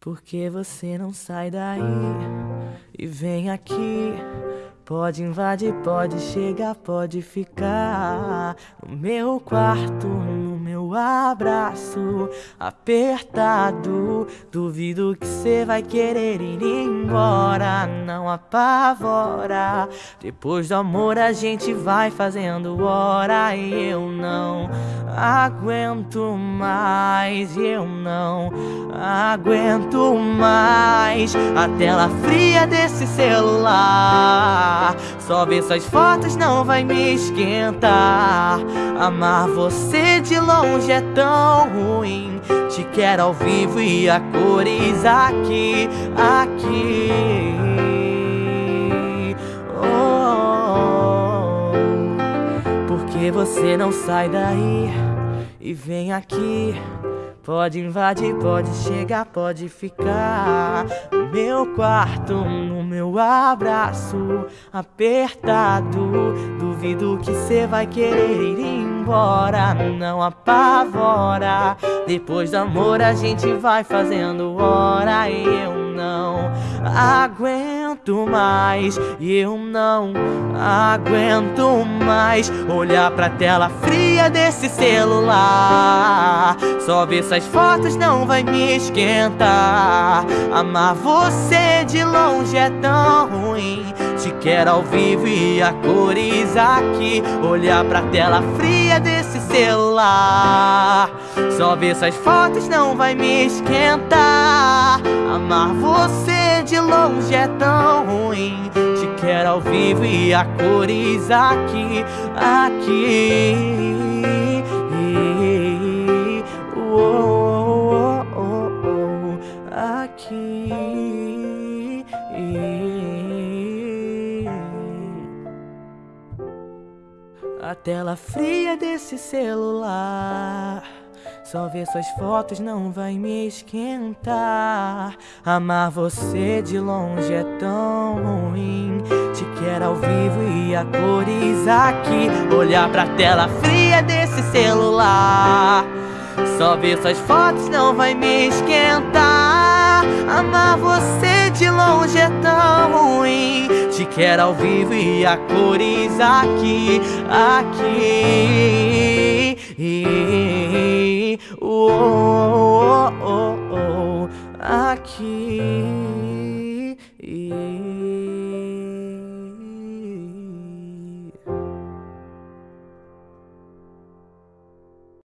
Por que você não sai daí e vem aqui? Pode invadir, pode chegar, pode ficar no meu quarto, abraço apertado. Duvido que você vai querer ir embora, não apavora. Depois do amor a gente vai fazendo hora e eu não aguento mais, eu não aguento mais a tela fria desse celular. Só ver suas fotos não vai me esquentar Amar você de longe é tão ruim. Te quero ao vivo e a cores aqui, aqui. Oh, Porque você não sai daí e vem aqui. Pode invadir, pode chegar, pode ficar No meu quarto, no meu abraço Apertado. Duvido que cê vai querer ir embora Não apavora. Depois do amor a gente vai fazendo hora E eu não aguento mais E eu não aguento mais Olhar pra tela fria desse celular. Só ver essas fotos não vai me esquentar. Amar você de longe é tão ruim. Te quero ao vivo e a cores aqui. Olhar pra tela fria desse celular. Só ver essas fotos não vai me esquentar Amar você de longe é tão ruim Te quero ao vivo e a cores aqui, aqui aqui. A tela fria desse celular. Só ver suas fotos não vai me esquentar. Amar você de longe é tão ruim. Te quero ao vivo e a cores aqui. Olhar pra tela fria desse celular. Só ver suas fotos não vai me esquentar Amar você de longe é tão ruim Te quero ao vivo e a cores aqui, aqui aqui.